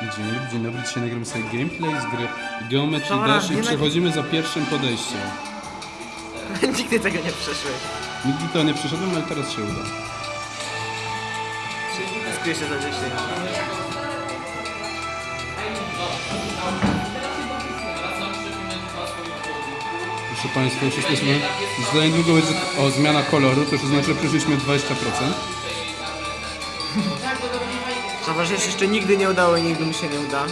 Dzień dobry, dzień dobry. Dzisiaj nagramy sobie gameplay z gry Geometry Dobra, Dash i nie przechodzimy za pierwszym podejściem. Nigdy tego nie przeszłeś. Nigdy to nie przeszedłem, ale teraz się uda. Skryję się za 10. Proszę Państwa, już jesteśmy... Za niedługo będzie o, zmiana koloru, to już oznacza, że przeszliśmy 20%. Zauważ, że jeszcze nigdy nie udało i nigdy mi się nie uda.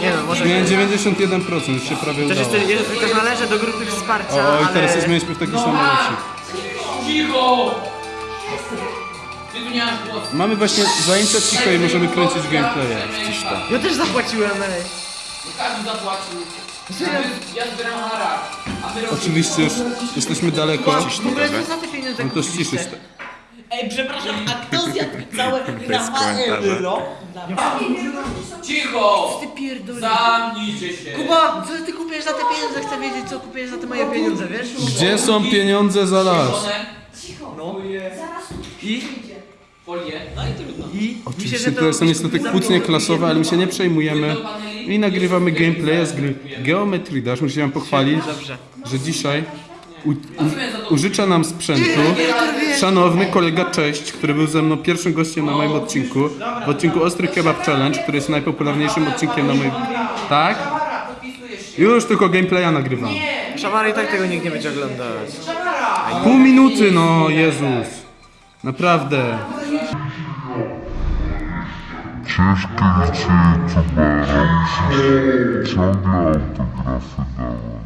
Nie no, może... Miałem 91%, już się prawie Też, udało. jest, jest, też należę do grupy wsparcia, O, i ale... teraz zmieniliśmy w taki samolocik. Cicho! Ty tu nie masz głosu. Mamy właśnie zajęcia cicho i możemy kręcić gameplaye. Tam. Ja też zapłaciłem, ej. Każdy zapłacił. Ja zbieram haracz. A wy robicie- Oczywiście już jesteśmy daleko. W ogóle co za te pieniądze No to ściszy. Ej, przepraszam, a kto zjadł całe Rafał euro? Cicho! Ty. Zamknijcie się. Kuba, co ty kupujesz za te pieniądze? Chcę wiedzieć, co kupujesz za te moje pieniądze, wiesz? Gdzie są pieniądze za las? One, No. I? Folię. No i trudno. I? Oczywiście że to są niestety kłótnie klasowe, ale my się nie przejmujemy. I nagrywamy gameplay z gry Geometry Dash. Muszę wam pochwalić, że dzisiaj u, u, użycza nam sprzętu szanowny kolega Cześć, który był ze mną pierwszym gościem na moim odcinku. W odcinku Ostry Kebab Challenge, który jest najpopularniejszym odcinkiem na moim... Tak? Już tylko gameplaya nagrywam. Szamary i tak tego nikt nie będzie oglądać. Pół minuty, no Jezus. Naprawdę. Ciężko życie youtubera, musisz ciągle autografy dawać.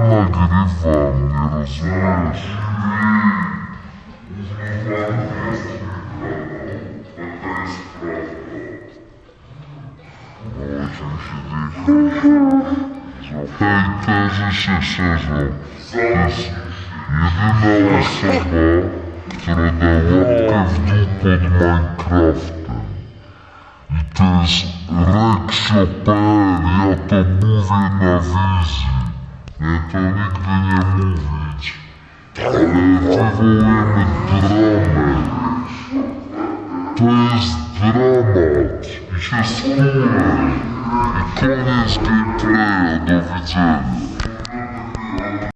Gameplaya nagrywam, nie rozumiesz? Hejterzy się szerzą. To jest jedyna osoba, która da łapkę w dół pod Minecraftem. I to jest Rexio.pl, ja to mówię na wizji. To nigdy nie mówić. Ale wywołujemy dramę. To jest dramat. I się skórę. I koniec gameplaya. Do widzenia.